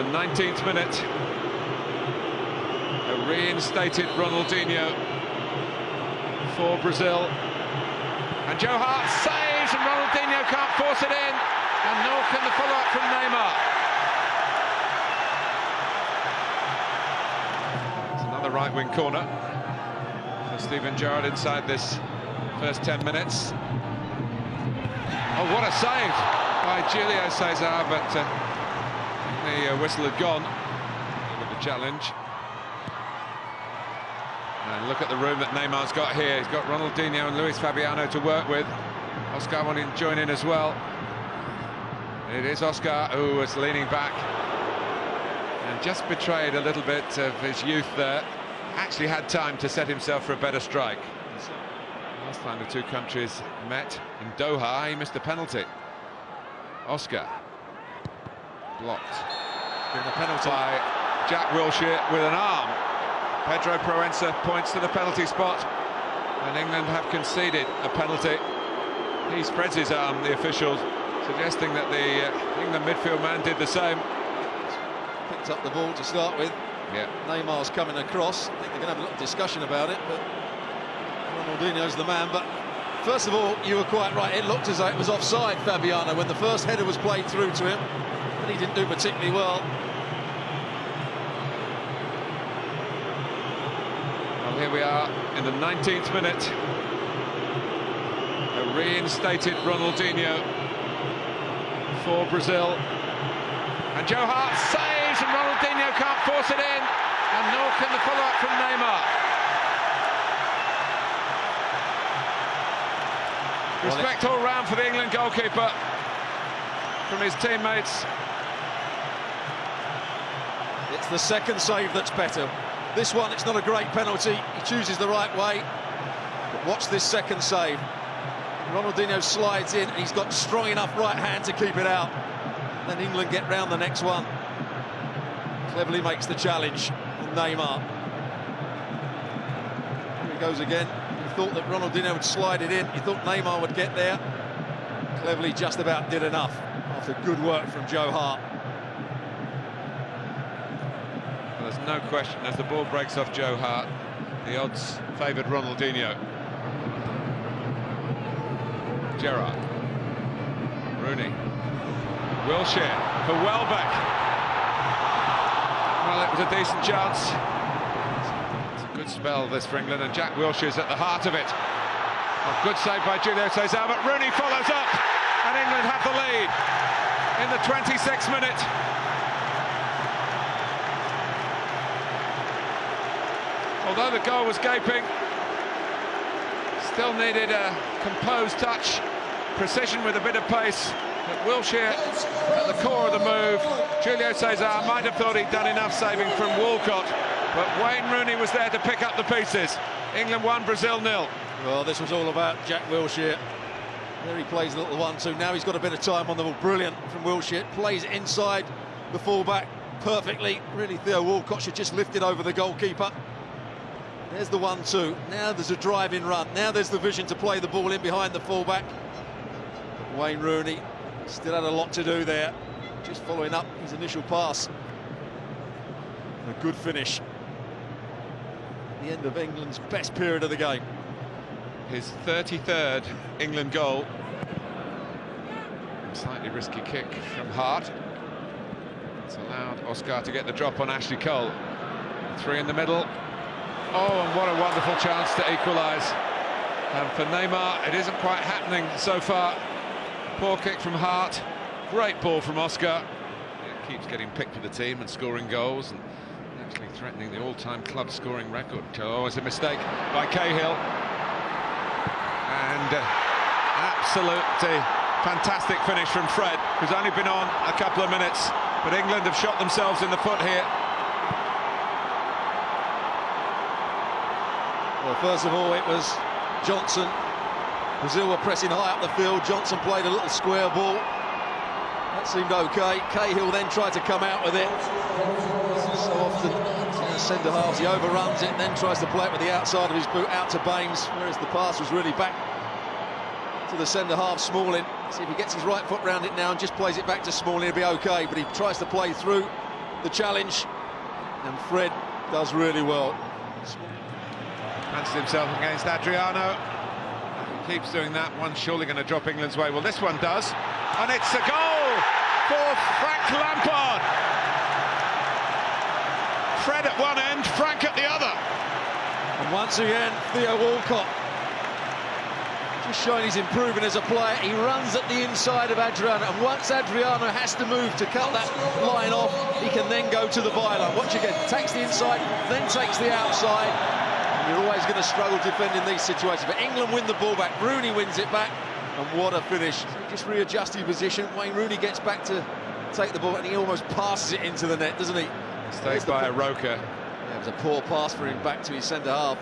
The 19th minute. A reinstated Ronaldinho for Brazil. And Joe Hart saves and Ronaldinho can't force it in. And nor can the follow-up from Neymar. It's another right-wing corner. For Steven Gerrard inside this first 10 minutes. Oh, what a save by Julio Cesar, but uh, the uh, whistle had gone with the challenge. And look at the room that Neymar's got here. He's got Ronaldinho and Luis Fabiano to work with. Oscar wanting to join in as well. It is Oscar who was leaning back and just betrayed a little bit of his youth there. Actually had time to set himself for a better strike. Last time the two countries met in Doha, he missed a penalty. Oscar blocked. Given the penalty. by Jack Wilshere with an arm. Pedro Proença points to the penalty spot, and England have conceded a penalty. He spreads his arm, the official, suggesting that the uh, England midfield man did the same. Picked up the ball to start with. Yeah, Neymar's coming across. I think they're going to have a little discussion about it, but Ronaldinho's the man. But first of all, you were quite right. It looked as though it was offside, Fabiano, when the first header was played through to him. He didn't do particularly well. well here we are in the 19th minute. A reinstated Ronaldinho for Brazil. And Joe Hart saves and Ronaldinho can't force it in. And nor can the follow-up from Neymar. Respect all round for the England goalkeeper from his teammates. It's the second save that's better. This one, it's not a great penalty. He chooses the right way. But watch this second save. Ronaldinho slides in, and he's got strong enough right hand to keep it out. Then England get round the next one. Cleverley makes the challenge. Neymar. Here he goes again. He thought that Ronaldinho would slide it in. He thought Neymar would get there. Cleverley just about did enough after good work from Joe Hart. Well, there's no question, as the ball breaks off Joe Hart, the odds favoured Ronaldinho. Gerrard. Rooney. Wilshere for Welbeck. Well, it was a decent chance. It's a good spell, this for England, and Jack Wilshere's at the heart of it. A good save by Julio Cesar, but Rooney follows up, and England have the lead in the 26th minute. Although the goal was gaping, still needed a composed touch, precision with a bit of pace. But Wilshere at the core of the move. Julio Cesar might have thought he'd done enough saving from Walcott, but Wayne Rooney was there to pick up the pieces. England won, Brazil nil. Well, this was all about Jack Wilshere. There he plays a little one-two. Now he's got a bit of time on the ball. Brilliant from Wilshere. Plays inside the fullback perfectly. Really, Theo Walcott should just lift it over the goalkeeper. There's the one-two. Now there's a driving run. Now there's the vision to play the ball in behind the fullback. Wayne Rooney still had a lot to do there. Just following up his initial pass. A good finish. The end of England's best period of the game. His 33rd England goal. Slightly risky kick from Hart. It's allowed Oscar to get the drop on Ashley Cole. Three in the middle. Oh, and what a wonderful chance to equalise. And for Neymar, it isn't quite happening so far. Poor kick from Hart. Great ball from Oscar. It keeps getting picked for the team and scoring goals and actually threatening the all-time club scoring record. Oh, it's a mistake by Cahill. And uh, absolutely fantastic finish from Fred, who's only been on a couple of minutes. But England have shot themselves in the foot here. Well, first of all, it was Johnson. Brazil were pressing high up the field. Johnson played a little square ball. That seemed okay. Cahill then tried to come out with it. So often, the centre halves, he overruns it, then tries to play it with the outside of his boot out to Baines, whereas the pass was really back to the centre half, Smalling. See if he gets his right foot round it now and just plays it back to Smalling, he'll be okay. But he tries to play through. the challenge, and Fred does really well. Himself against Adriano. He keeps doing that. One's surely going to drop England's way. Well, this one does. And it's a goal for Frank Lampard. Fred at one end, Frank at the other. And once again, Theo Walcott just showing he's improving as a player. He runs at the inside of Adriano, and once Adriano has to move to cut that line off, he can then go to the byline. Watch again, takes the inside, then takes the outside. You're always going to struggle defending these situations. But England win the ball back, Rooney wins it back, and what a finish. Just readjusting position. Wayne Rooney gets back to take the ball, and he almost passes it into the net, doesn't he? Stays by a Roker. Yeah, it was a poor pass for him back to his centre half.